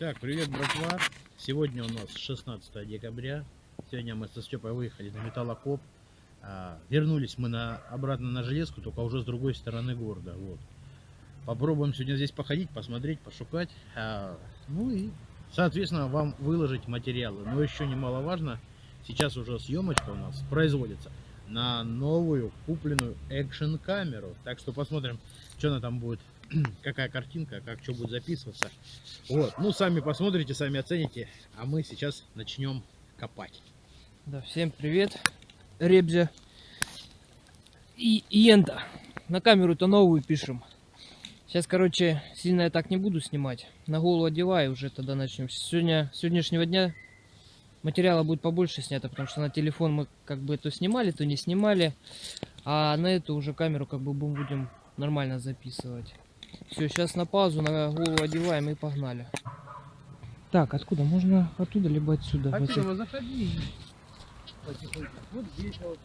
Так, привет, братва. Сегодня у нас 16 декабря. Сегодня мы со Степой выехали на металлокоп. А, вернулись мы на, обратно на железку, только уже с другой стороны города. Вот. Попробуем сегодня здесь походить, посмотреть, пошукать. А, ну и, соответственно, вам выложить материалы. Но еще немаловажно, сейчас уже съемочка у нас производится на новую купленную экшен камеру. Так что посмотрим, что она там будет какая картинка, как что будет записываться. Вот, ну сами посмотрите, сами оцените, а мы сейчас начнем копать. Да, всем привет, Ребзя и Йента. На камеру-то новую пишем. Сейчас, короче, сильно я так не буду снимать. На голову одеваю, уже тогда начнем. Сегодня, сегодняшнего дня материала будет побольше снято, потому что на телефон мы как бы то снимали, то не снимали. А на эту уже камеру как бы будем нормально записывать. Все, сейчас на паузу, на голову одеваем и погнали. Так, откуда? Можно оттуда, либо отсюда? В этих- заходи. Вот здесь вот.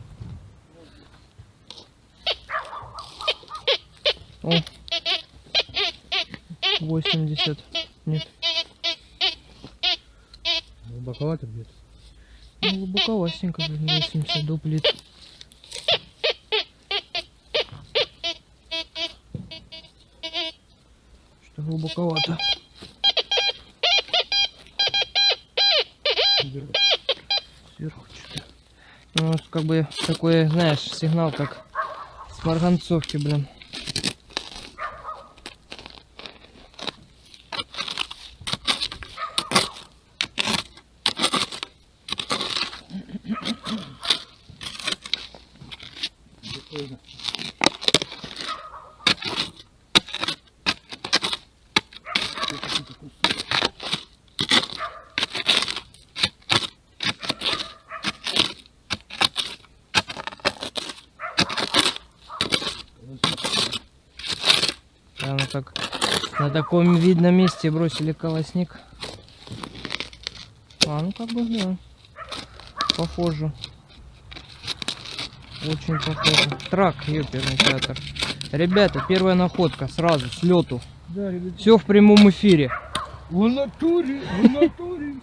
О. 80. Нет, Глубоковато где-то. ну, глубоковастенько, блин, 80 дуплит. Что глубоковато. Сверху что-то. Ну, как бы такой, знаешь, сигнал, как с марганцовки, блин. Прикольно. Прямо так на таком месте бросили колосник. А, ну как бы, да. Похоже. Очень похоже. Трак, ёперный театр. Ребята, первая находка сразу, с лету. Да, ребят. Все в прямом эфире. В натуре, в натуре.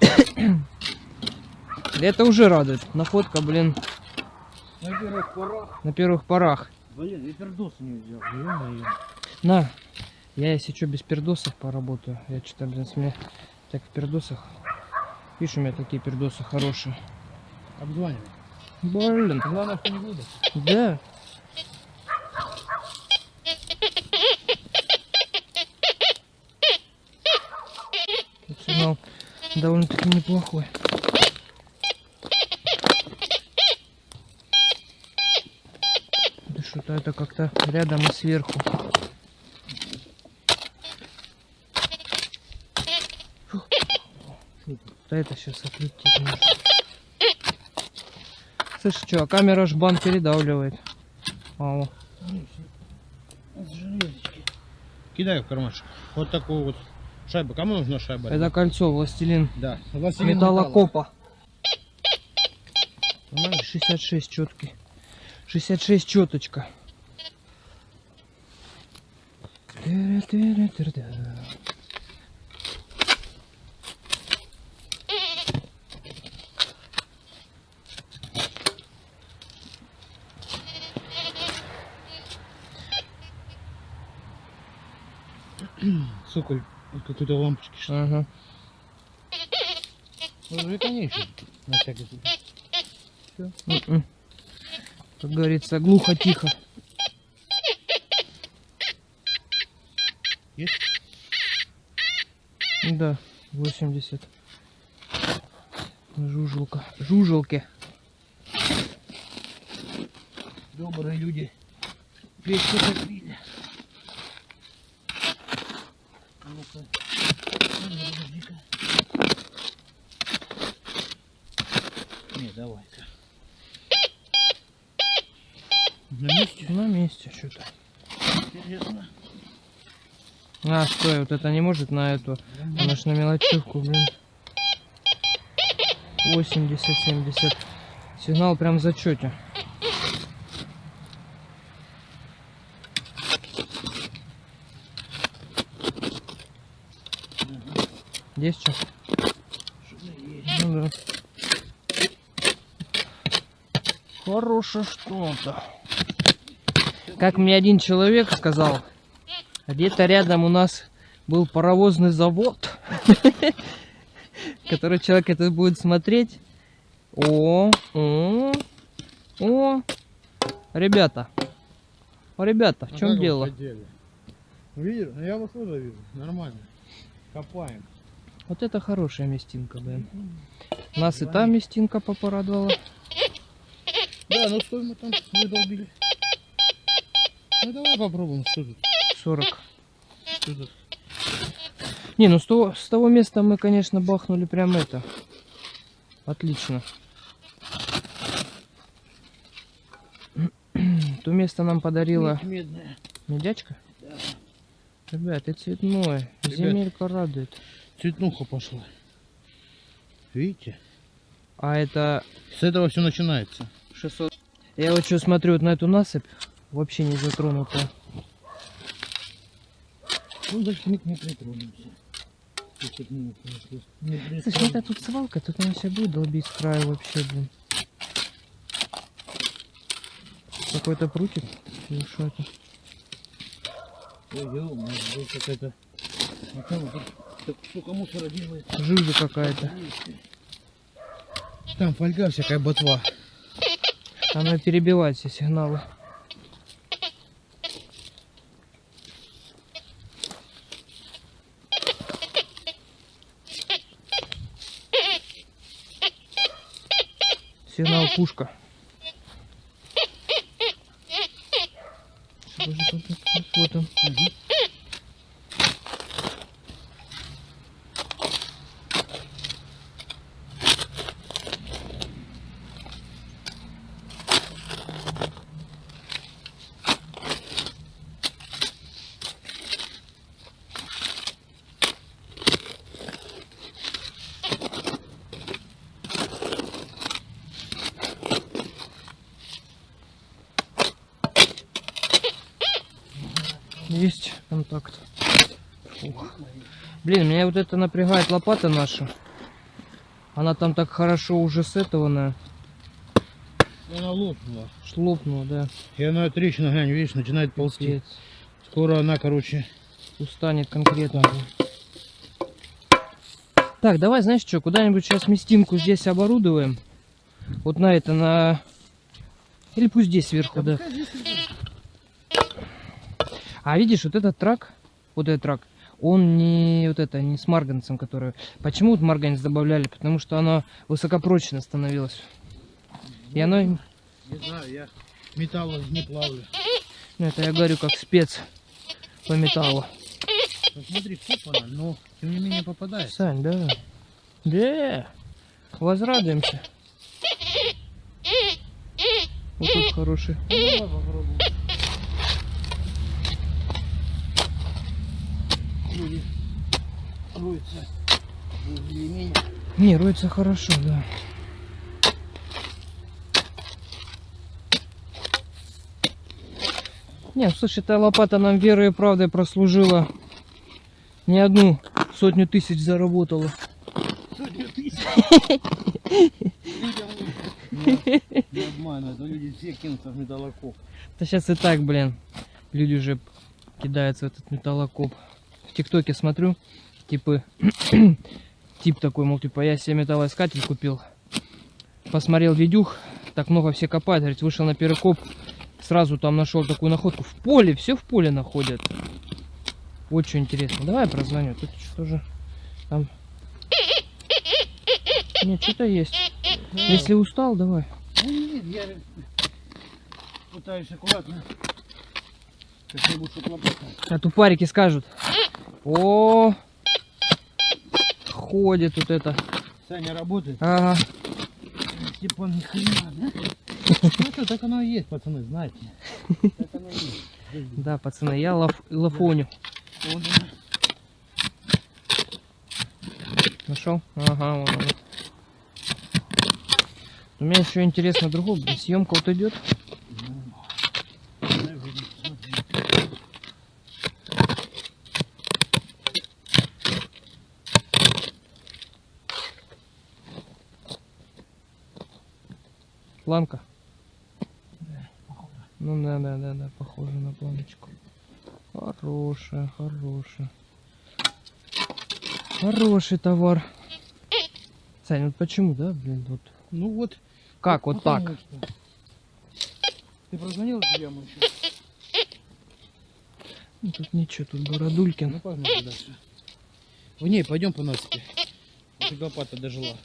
Это уже радует. Находка, блин, На первых порах. на первых порах. Блин, я пердоса не взял. На, я если что без пердосов поработаю. Я что-то, блин, с меня так в пердосах. Видишь, у меня такие пердосы хорошие. Обзванивай. Блин, Главное, что не выйдет. да. Сигнал довольно-таки неплохой. Да что-то это как-то рядом и сверху. Да это сейчас отлетит. Слышь, что, а камера ж бан передавливает. А, о. Кидай в кармашек. Вот такую вот шайбу. Кому нужна шайба? Это кольцо, властелин Да. Властелин металлокопа. Нормально? 66 четкий. 66 четочка. Тыры-тыры-тыры-да. Сука, вот какой-то лампочки. Что? Ага. Ну, конечно. На всякий случай. М-м. Как говорится, глухо-тихо. Есть? Да, 80. Жужелка. Жужелки. Добрые люди. Печку закрыли. А. А ну, подожди-ка. Не, давай-ка. На месте? На месте что-то. Интересно. А, стой, вот это не может на эту. Она ж на мелочевку, блин. 80-70. Сигнал прям в зачете. Есть что? Ну да. Хорошее что-то. Как мне один человек сказал, где-то рядом у нас был паровозный завод, который человек это будет смотреть. О, о, о, ребята, ребята, в чем дело? Видишь? Ну я вас тоже вижу. Нормально. Копаем. Вот это хорошая местинка, блин. Нас и та местинка попорадовала. Да, ну стой, мы там выдолбили. Ну давай попробуем, что тут? 40. Что тут? Не, ну с того, с того места мы, конечно, бахнули прям это. Отлично. То место нам подарила медная. медячка. Ребят, это цветное. Ребят. Земелька радует. Цветнуха пошла. Видите? А это С этого все начинается. 600. Я вот что смотрю вот на эту насыпь. Вообще не затронута. Ну, даже мы к ней притронемся. Слушай, эта тут свалка, тут она сейчас будет долбить с краю вообще, блин. Какой-то прутик? Или что это? Ой, ё-моё, здесь какая-то... Так сколько мусора делается. Жижа какая-то. Там фольга всякая ботва. Она перебивает все сигналы. Сигнал пушка. Что же тут такое? Вот он. Фух. Блин, меня вот это напрягает лопата наша. Она там так хорошо уже сетованная. Она лопнула. Шлопнула, да. И она трещина, глянь, видишь, начинает ползти. Пиздец. Скоро она, короче, Устанет конкретно. Так, давай, знаешь что, куда-нибудь сейчас местинку здесь оборудуем. Вот на это, на... Или пусть здесь сверху, да. А видишь, вот этот трак, вот этот трак, он не вот это, не с марганцем, который... Почему вот марганец добавляли? Потому что оно высокопрочно становилось. И оно, не знаю, я металла не плавлю. ну это я говорю как спец по металлу. Ну смотри, купана, но тем не менее попадает. Сань, да. Да. Возрадуемся. Вот тут хороший. Ну, Вроде роется более-менее. Не, роется хорошо, да. Не, слушай, эта лопата нам верой и правдой прослужила. Не одну сотню тысяч заработала. Сотню тысяч. Не- обманывают, люди все кинутся в металлокоп. Да сейчас и так, блин, люди уже кидаются в этот металлокоп. ТикТоке смотрю, типа, тип такой, мол, типа, я себе металлоискатель купил. Посмотрел видюх, так много все копают, говорит, вышел на перекоп, сразу там нашел такую находку. В поле, все в поле находят. Что интересно. Давай я прозвоню, тут что же там... Нет, что-то есть. Если устал, давай. Нет, я пытаюсь аккуратно. А тупарики скажут. О, ходит тут это. Саня работает. Ага. Степан ни хрена, да? Ну что, так оно и есть, пацаны, знаете. Так оно и есть. Да, пацаны, я лаф, лафоню. Нашел? Ага, вон оно. У меня еще интересно другое. Съемка вот идет. Планка? Ну да, да, да, да, похоже на планочку. Хорошая, хорошая. Хороший товар. Сань, вот почему, да, блин, вот Ну вот. как вот так? что. Ты прозвонил Ильяму еще? Ну, тут ничего, тут Бородулькин. Ну погнали дальше. В ней пойдем по насыпи. Лопата дожила.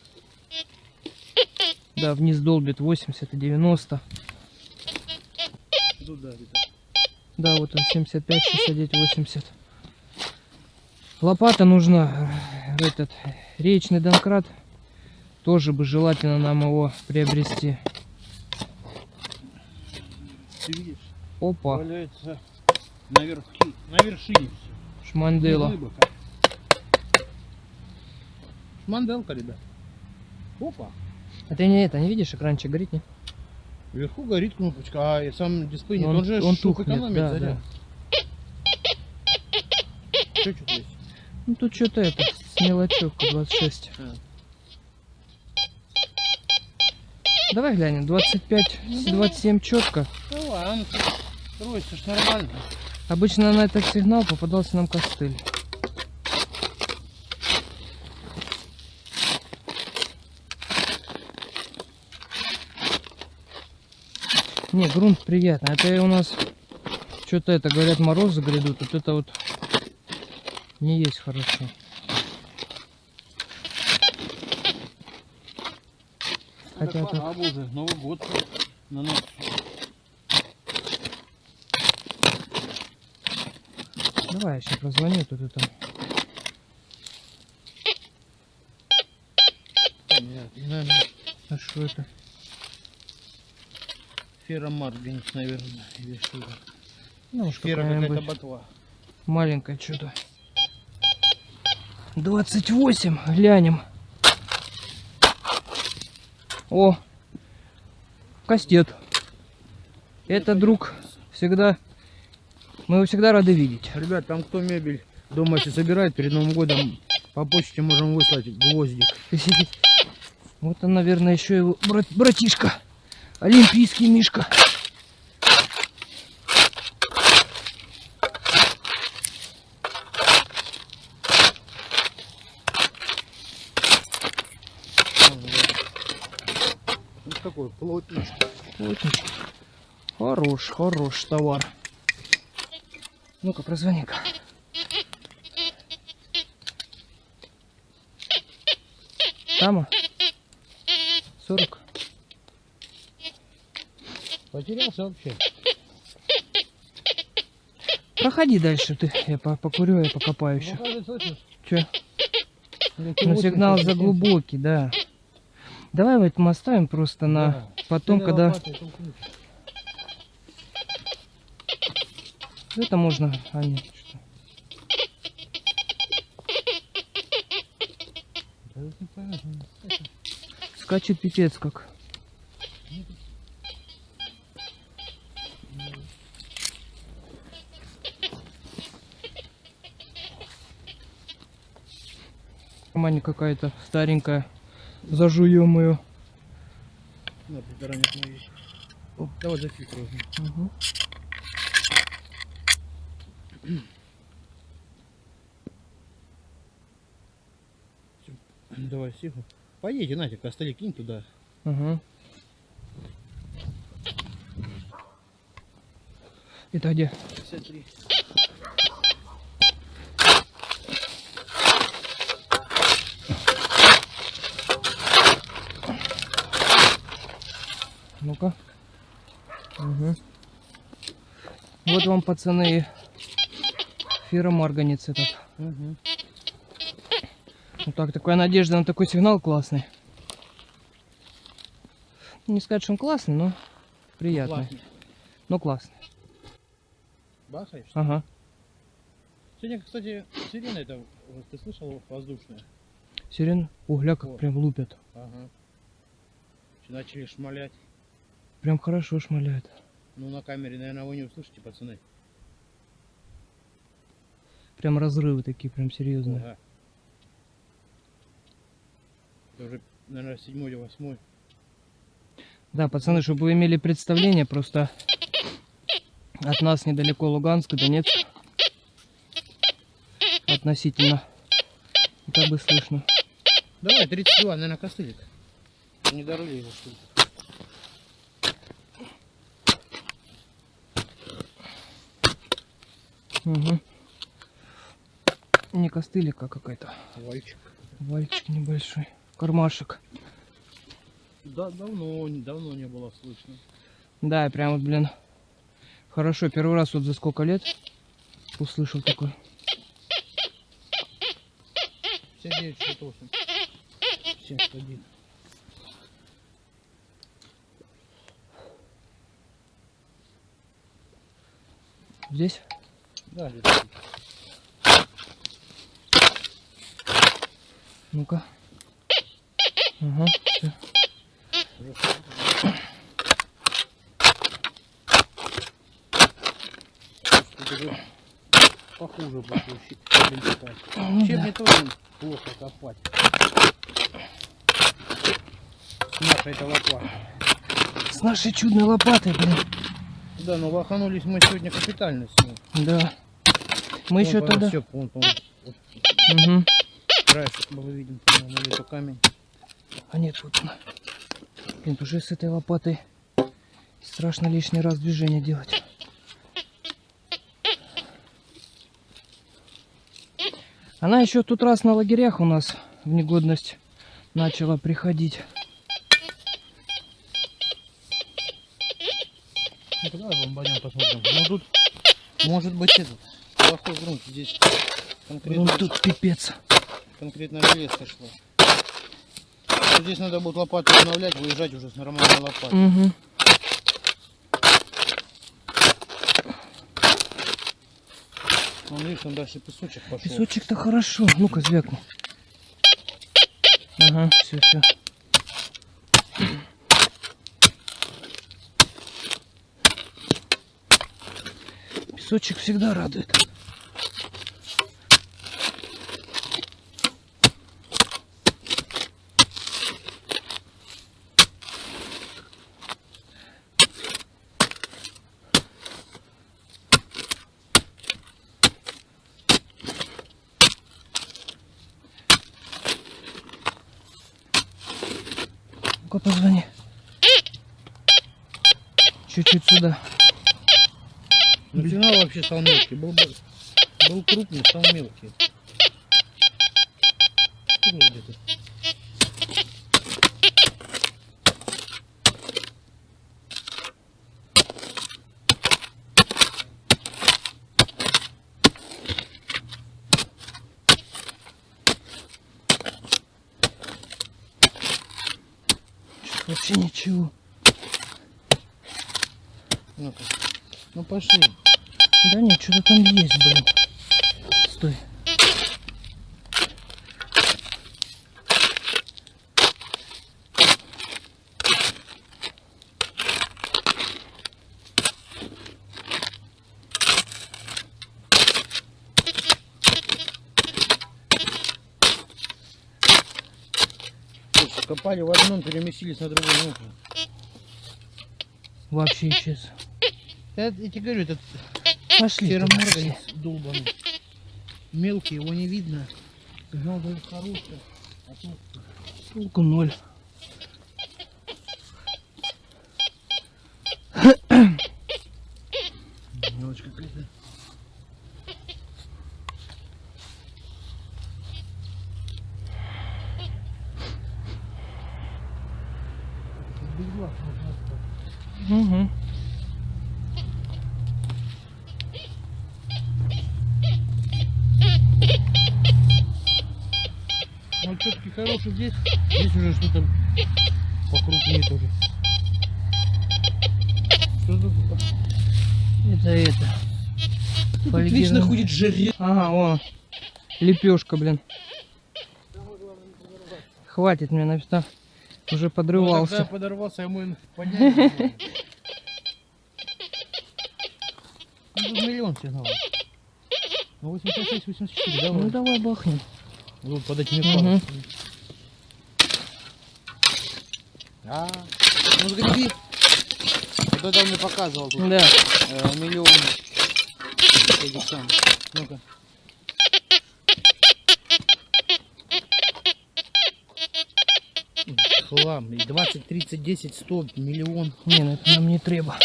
Да, вниз долбит 80 и 90. Туда где-то. Да, вот он 75, 69, 80. Лопата нужна. э, Этот речный донкрат. Тоже бы желательно нам его приобрести. Ты видишь? Опа, Валяется на, верхи, на вершине все. шмандела. Шманделка, ребят. Опа. А ты не это, не видишь, экранчик горит, не? Вверху горит кнопочка, а и сам дисплей нет. Он- Он, же он шок тухнет, экономит, да, заряд. Что что? Ну тут что-то это, с мелочевка 26. А. Давай глянем, 25, 27 четко. Ну ладно, строится ж нормально. Обычно на этот сигнал попадался нам костыль. Не, грунт приятный. Это у нас что-то это, говорят, морозы грядут. Вот это вот не есть хорошо. Хотя это- пора уже, Новый год на нос. Давай я сейчас прозвоню тут это. Нет, наверное, А что это? Ферромарганец, наверное, или что это. Ну Фера какая-то ботва. маленькое что-то. 28, глянем. О, кастет. Это друг всегда, мы его всегда рады видеть. Ребят, там кто мебель дома если собирает перед Новым годом, по почте можем выслать гвоздик. Вот он, наверное, еще его брат- братишка. Олимпийский Мишка. Ну такой плотничный. Плотничек. Хорош, хорош товар. Ну-ка, прозвони-ка. Тама? 40. Потерялся вообще. Проходи дальше ты. Я по- покурю, я покопаю еще. Че? 80, сигнал 70. заглубокий, да. Давай вот мы оставим просто на Да. потом, когда лопатой это можно. А нет, что. Скачет пипец как. Кармане какая-то старенькая. Зажуем ее. На притаранить мои. Давай зафиксируем. Угу. Давай сиху. Поедете, Натя, костыли кинь туда. Угу. Это где? 53. Ну-ка. Угу. Вот вам, пацаны, ферромарганец этот. Угу. Ну так, такая надежда на такой сигнал классный. Не сказать, что он классный, но приятный. Но классный. Бахаешь? Ага. Сегодня, кстати, сирена это, вот ты слышал, воздушная? Сирен угля как О. прям лупят. Ага. Начали шмалять. Прям хорошо шмаляет. Ну, на камере, наверное, вы не услышите, пацаны. Прям разрывы такие, прям серьезные. Ага. Это уже, наверное, седьмой или восьмой. Да, пацаны, чтобы вы имели представление, просто от нас недалеко Луганск Донецк. Относительно. Как бы слышно. Давай, 32, наверное, костылик. Не дороли его, что Угу. Не костылика какая-то. Вальчик. Вальчик небольшой. Кармашек. Да, давно, давно не было слышно. Да, прям вот, блин, хорошо. Первый раз вот за сколько лет услышал такой. 59, 68. 71. Здесь? Да. Ну-ка. Ага, все. Похуже будет щебень копать. Ну, тоже плохо копать. Наша это лопата. С нашей чудной лопатой, блин. Да, но лоханулись мы сегодня капитально с ней. Да. Мы еще тогда... Все, вон, по-моему, вот Угу. краешек было виден, то камень. А нет, вот она. Блин, уже с этой лопатой страшно лишний раз движение делать. Она еще тут раз на лагерях у нас в негодность начала приходить. Ну давай бомбанем посмотрим. Ну тут может быть этот плохой грунт. Здесь конкретно, Вон тут пипец. конкретно железка шла. Вот Здесь надо будет лопату обновлять, выезжать уже с нормальной лопатой. Угу. Вон видишь, там дальше песочек пошел. Песочек-то хорошо. Ну-ка, звякни. Ага, все, все. Песочек всегда радует. Ну-ка, позвони. Чуть-чуть сюда. Ну сигнал вообще стал мелкий. Был, бы- был крупный, стал мелкий. Вообще ничего. Ну-ка. Ну пошли. Да нет, что-то там есть, блин. Стой. Слушай, копали в одном, переместились на другой. Ну, Вообще исчез. я, я тебе говорю, этот Пошли. сероморганец долбанный. Мелкий, его не видно. Дает хороший. А тут Толку ноль. мелочь какая-то. Без глаз можно остаться. Угу. Ну, все-таки хороший здесь. Здесь уже что-то покрупнее тоже. Что тут? Это это. Фольгированный. Вечно ходит жереб. Ага, о. Лепешка, блин. Хватит мне на места. Уже Ну, подрывался. когда подорвался, ему и поднять. Ну, тут миллион сигналов. Ну, 86, 84, давай. Ну давай бахнем. Вот под этими парусами. А, Ну сгреби. Вот это он мне показывал тут. Да. э, миллион. Ну-ка. Хлам. И 20, 30, 10, 100, миллион. Не, ну это нам не треба.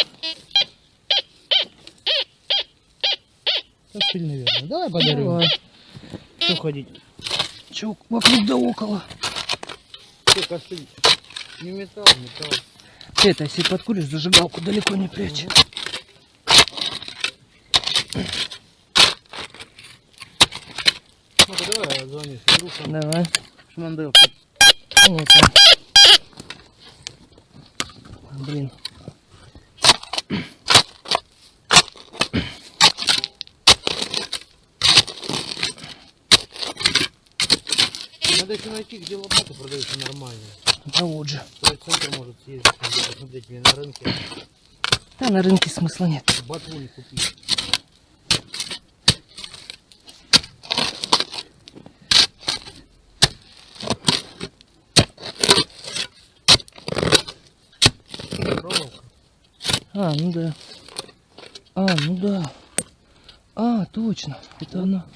Костыль, наверное. Давай подарю. Давай. Что ходить? Чё, вокруг да около. Что, костыль? Не металл, металл. Ты это, если подкуришь, зажигалку далеко не прячь. Ну-ка давай звони Федруша. Давай. Шмандел. Вот он. Блин. Надо еще найти, где лопаты продаются нормальные. Да вот же. Центр может съездить, посмотреть или на рынке. Да на рынке смысла нет. Ботву не купить. А, ну да. А, ну да. А, точно. Это она.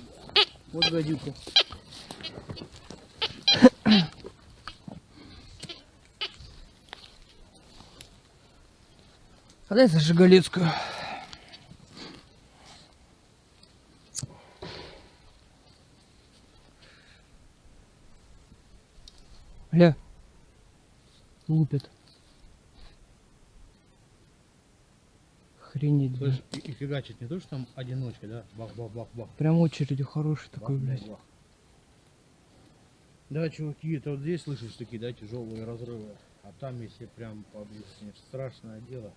Вот гадюка. Дай зажигалецкую. Ля. Лупят. Охренеть, блин. Слышь, и, и фигачит не то, что там одиночка, да? Бах-бах-бах-бах. Прям очередью хороший такой, Бах, блядь. бах. Да, чуваки, это вот здесь слышишь такие, да, тяжелые разрывы. А там, если прям поблизости, страшное дело.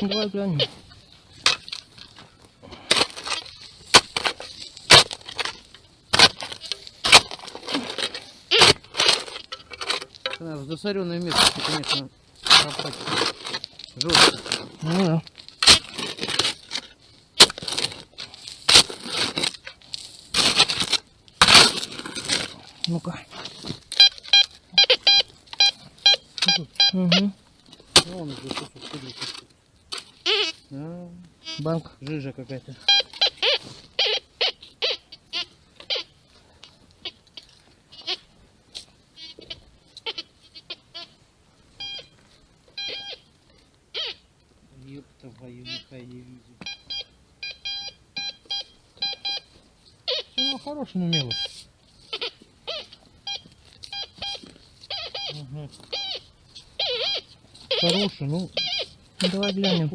Давай глянем. В засоренное место, конечно, копать жестко. Ну да. Ну-ка. Угу. Ну, он ходит. А, Банк. жижа какая-то. Ёб твою нихай не вижу. Ну, хороший, но мелочь. Ага. Хороший, ну, Давай глянем.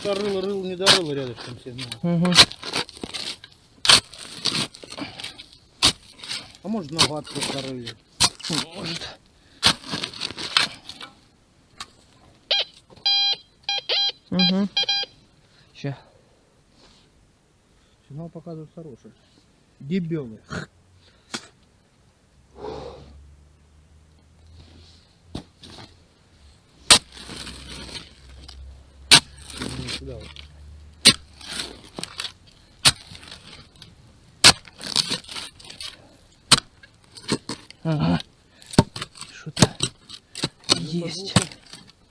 Кто-то рыл, рыл, не дорыл рядышком все. ну. Угу. А может наугад просто рыли. Может. Угу. Ща. сигнал показывает хороший. Дебелый. Не сюда вот. Ага. Что-то есть.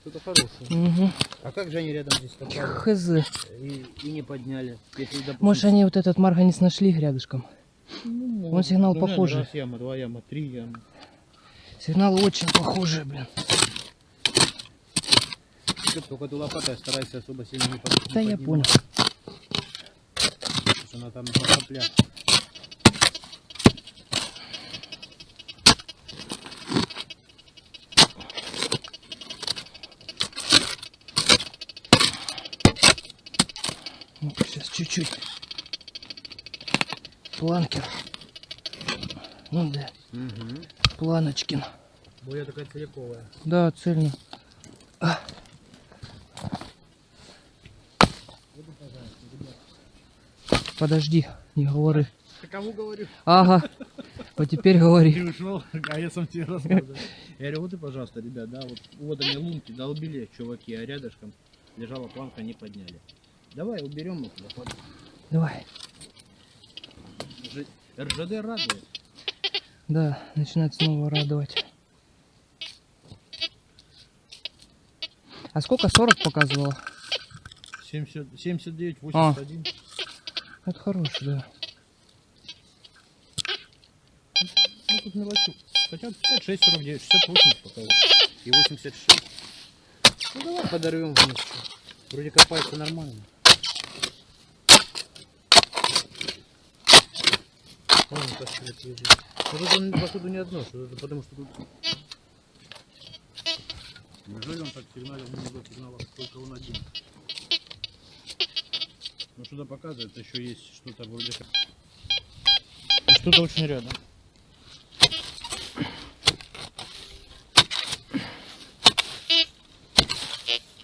Что-то хорошее. Угу. А как же они рядом здесь Хз. и, и не подняли? Если, допустим, Может они вот этот марганец нашли рядышком. ну, он сигнал ну, похожий. Раз яма, два яма, три ямы. Сигналы очень похожие, блин. Только ты лопатой старайся особо сильно не под- не Да я поднимать, понял. Она там на соплях. Ну, сейчас чуть-чуть. фланкер. Ну да, Угу. Планочкин. Боя такая целиковая. Да, цельно. А. Подожди, не говори. Ты кому говорю? Ага, вот теперь говори. Ты ушел, а я сам тебе рассказываю. Я говорю, вот и, пожалуйста, ребят, да, вот, вот они лунки долбили, чуваки, а рядышком лежала планка, не подняли. Давай уберем их. под- Давай. Ж- РЖД радует. Да, начинает снова радовать. А сколько? 40 показывало? 70, 79, 81. Это хороший, да. Ну, тут мелочу. Хотя 56, 49, 68 показывает. И 86. Ну, давай подорвем вместе. Вроде копается нормально. Вон как свет лежит. Ну, тут он, походу, не одно, что это потому что тут... Неужели он так сигналил много сигналов, только он один? Ну, что-то показывает, еще есть что-то вроде. И что-то очень рядом.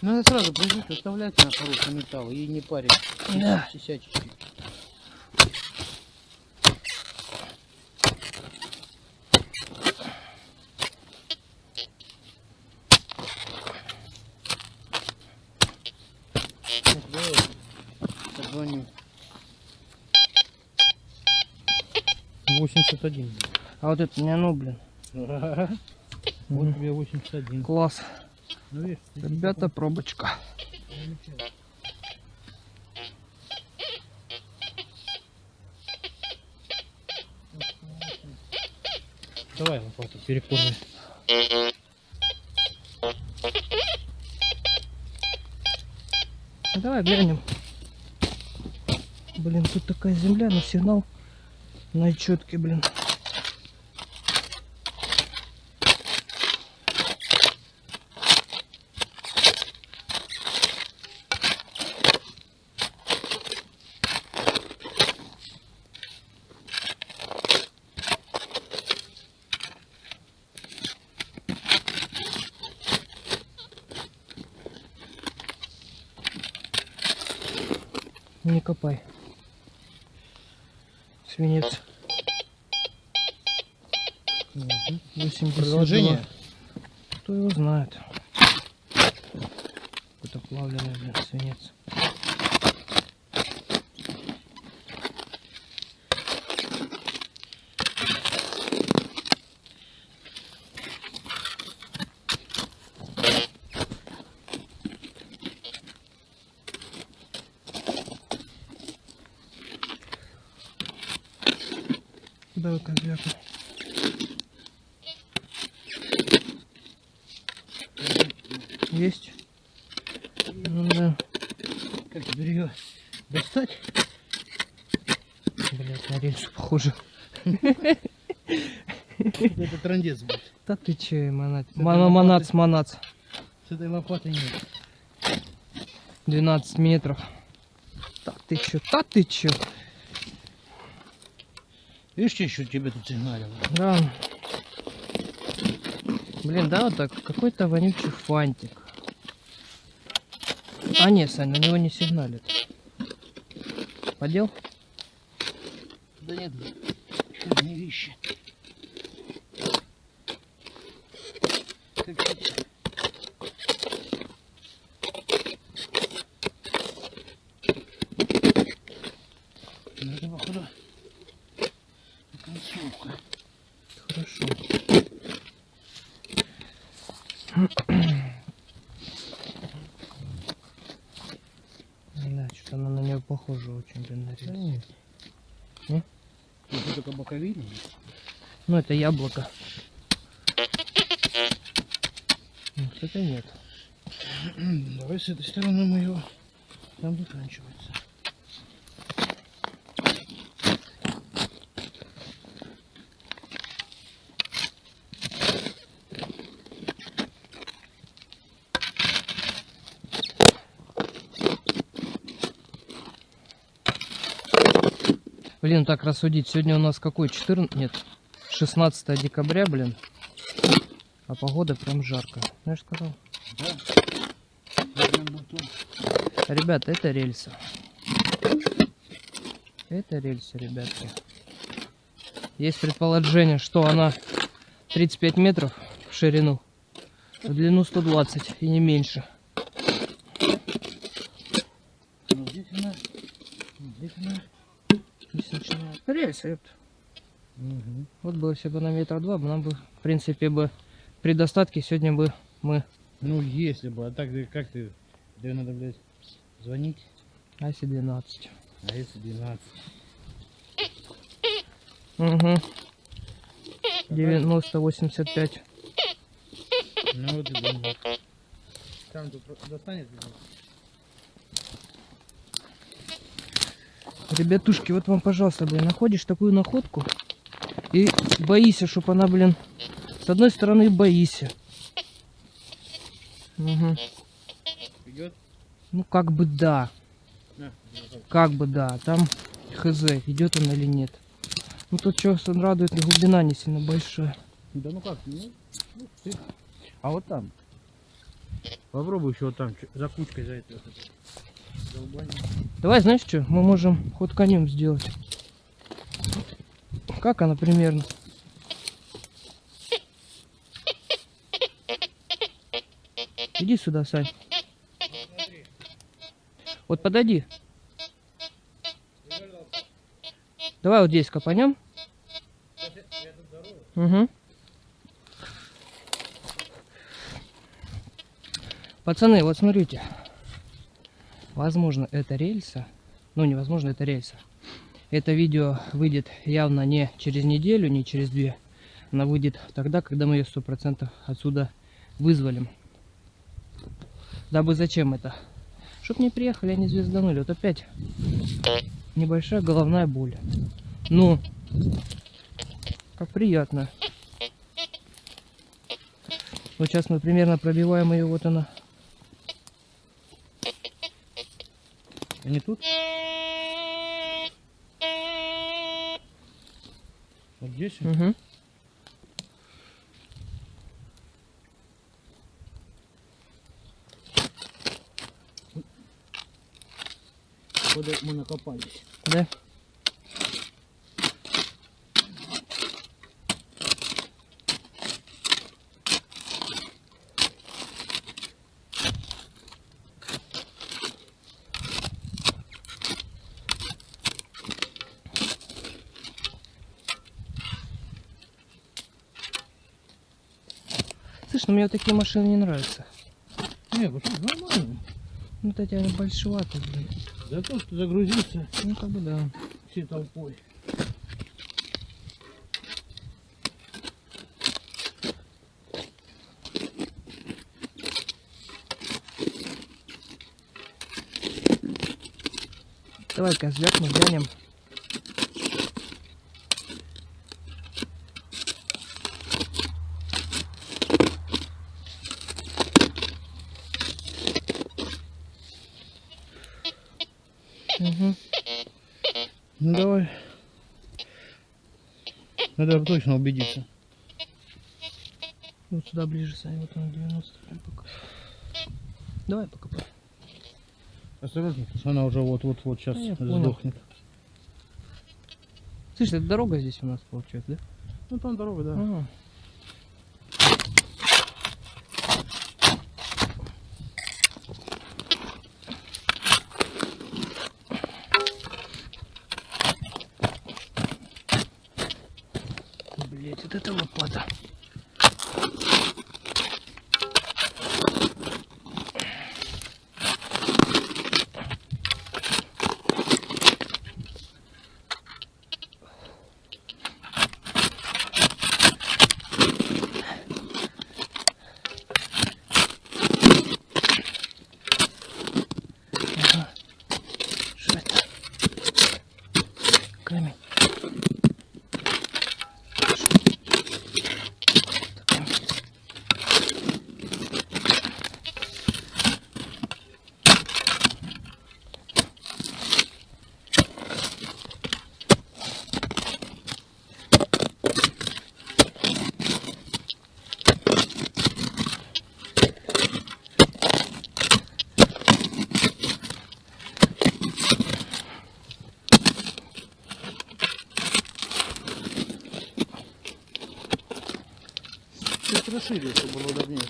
Надо сразу прижить, оставлять на хороший металл и не парить. Да. Сисячечки. Ну, давай, Позвоню. 81. А вот это не оно, блин. Вот тебе 81. Класс. Ну, Ребята, пробочка. Давай лопату перекормим. Ну, давай глянем. Блин, тут такая земля, но сигнал на четкий, блин. Знает. Какой-то плавленый, блин, свинец. Давай козляку. Есть? Ну да. Как теперь ее достать? Блять, на рельсу похоже. Это трандец будет. Да ты че, манат. Манац, манац. С этой лопатой нет. 12 метров. Да ты чё, да ты чё. Видишь, что еще тебе тут сигналило? Да. Блин, да, вот так, какой-то вонючий фантик. А нет, Сань, на него не сигналит. Подел? Да нет, не вещи. Как хотите. Ну, это, походу, концовка. Хорошо. Да, что-то она на нее похожа очень, блин, на рельс. Ну, это только боковина. Ну, это яблоко. Кстати, нет. Давай с этой стороны мы его там заканчивается. Блин, так рассудить. Сегодня у нас какой? 14... Нет. 16 декабря, блин. А погода прям жарко. Знаешь, сказал? Ребята, это рельсы. Это рельсы, ребятки. Есть предположение, что она 35 метров в ширину, в длину 120 и не меньше. Ну, здесь она... Здесь она... Здесь начинает рельсы, ёпта. Вот было все бы на метр два, бы нам бы, в принципе, бы при достатке сегодня бы мы... Ну, если бы, а так как ты? Тебе надо, блядь, звонить, Аси 12. а если 12? Угу. 90, 85. Ну вот и думаю. Там тут достанет? Ребятушки, вот вам, пожалуйста, блин, находишь такую находку и боишься, чтобы она, блин, с одной стороны боишься. Угу. Идет? Ну, как бы да. На, Как бы да. Там хз, идет он или нет. Ну, тут что радует, глубина не сильно большая. Да ну как, ну, ну, ты. А вот там. Попробуй еще вот там, за кучкой за. Долбани. Давай, знаешь что, мы можем ход конем сделать. Как она примерно? Иди сюда, Сань. Вот подойди. Давай вот здесь копанем. Угу. Пацаны, вот смотрите. Возможно, это рельса. Ну, невозможно, это рельса. Это видео выйдет явно не через неделю, не через две. Она выйдет тогда, когда мы ее сто процентов отсюда вызволим. Дабы зачем это? Чтоб не приехали, они звезданули. Вот опять небольшая головная боль. Ну, как приятно. Вот сейчас мы примерно пробиваем ее, вот она. А не тут? Вот здесь? Угу. Куда мы накопались. Да. Слышь, ну мне вот такие машины не нравятся. Не, тут нормально. Ну, вот эти они большеватые, блин. За то, что загрузился Ну, как бы да. всей толпой. Давай-ка звякнем, глянем. Угу. Ну давай. Надо точно убедиться. Вот сюда ближе, Саня, вот он 90 прям пока. Давай покопай. Осторожно, она уже вот-вот-вот сейчас понял. сдохнет. Слышь, это дорога здесь у нас получается, да? Ну там дорога, да. Ага. Блять, вот это лопата. Расширил, чтобы было удобнее.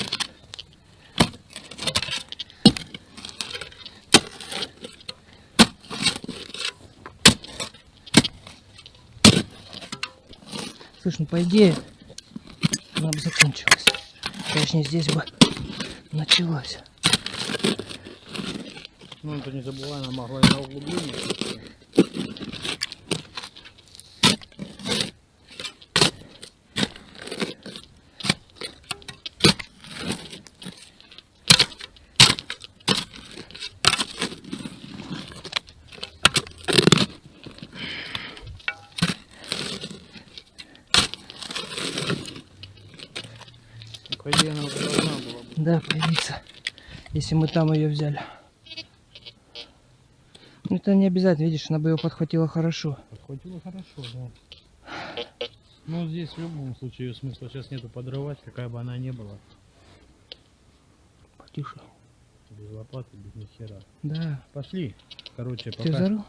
Слышь, ну по идее, она бы закончилась. Точнее, здесь бы началась. Ну, это не забывай, она могла и на углубление. Ну, По идее, она уже должна была быть. Да, появиться, если мы там ее взяли. Ну это не обязательно, видишь, она бы ее подхватила хорошо. Подхватило хорошо, да. Ну, здесь в любом случае смысла сейчас нету подрывать, какая бы она ни была. Потише. Без лопаты, без нихера. Да. Пошли. Короче, Ты пока... взорвал?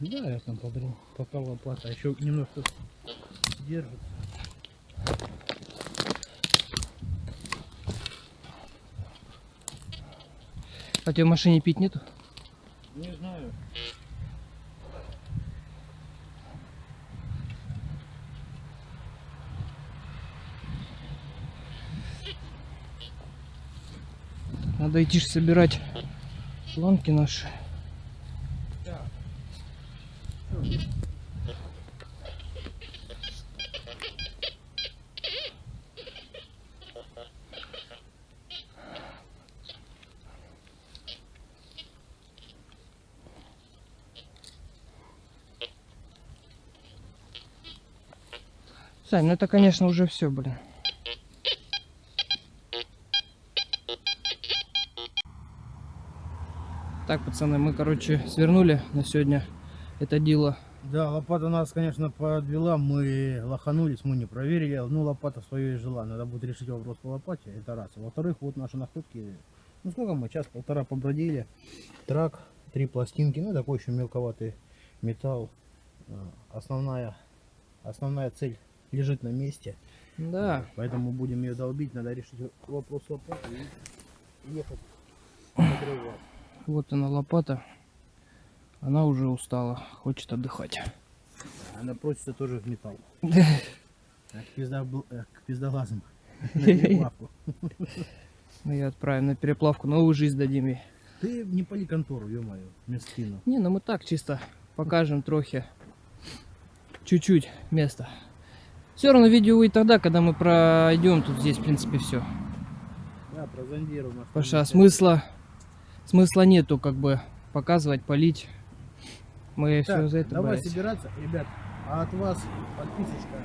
Да, я там подрыл. Пока лопата. А еще немножко держит. А у тебя в машине пить нету? Не знаю. Надо идти собирать планки наши. Сань, ну это, конечно, уже все, блин. Так, пацаны, мы, короче, свернули на сегодня это дело. Да, лопата нас, конечно, подвела. Мы лоханулись, мы не проверили. Ну, лопата свое и жила. Надо будет решить вопрос по лопате. Это раз. А Во-вторых, вот наши находки. Ну, сколько мы? Час-полтора побродили. Трак, три пластинки. Ну, такой еще мелковатый металл. А, Основная, основная цель лежит на месте. Да, Поэтому будем ее долбить. Надо решить вопрос лопаты и ехать вот она лопата. Она уже устала, хочет отдыхать. Она просится тоже в металл. Да. А К, пизда, к пиздолазам. На переплавку. Мы ее отправим на переплавку, новую жизнь дадим ей. Ты не пали контору, ё-моё, местину. Не, ну мы так чисто покажем трохи. Чуть-чуть места. Все равно видео выйдет тогда, когда мы пройдем тут здесь, в принципе, все. Да, прозондируем. Оставим смысла, смысла нету как бы показывать, полить. Мы Так, все за это давай брались. собираться, ребят. А от вас подписочка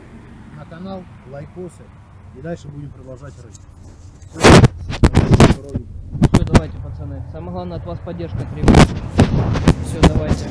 на канал, лайкосы. И дальше будем продолжать рыть. Все, давайте, пацаны. Самое главное от вас поддержка требуется. Все, давайте.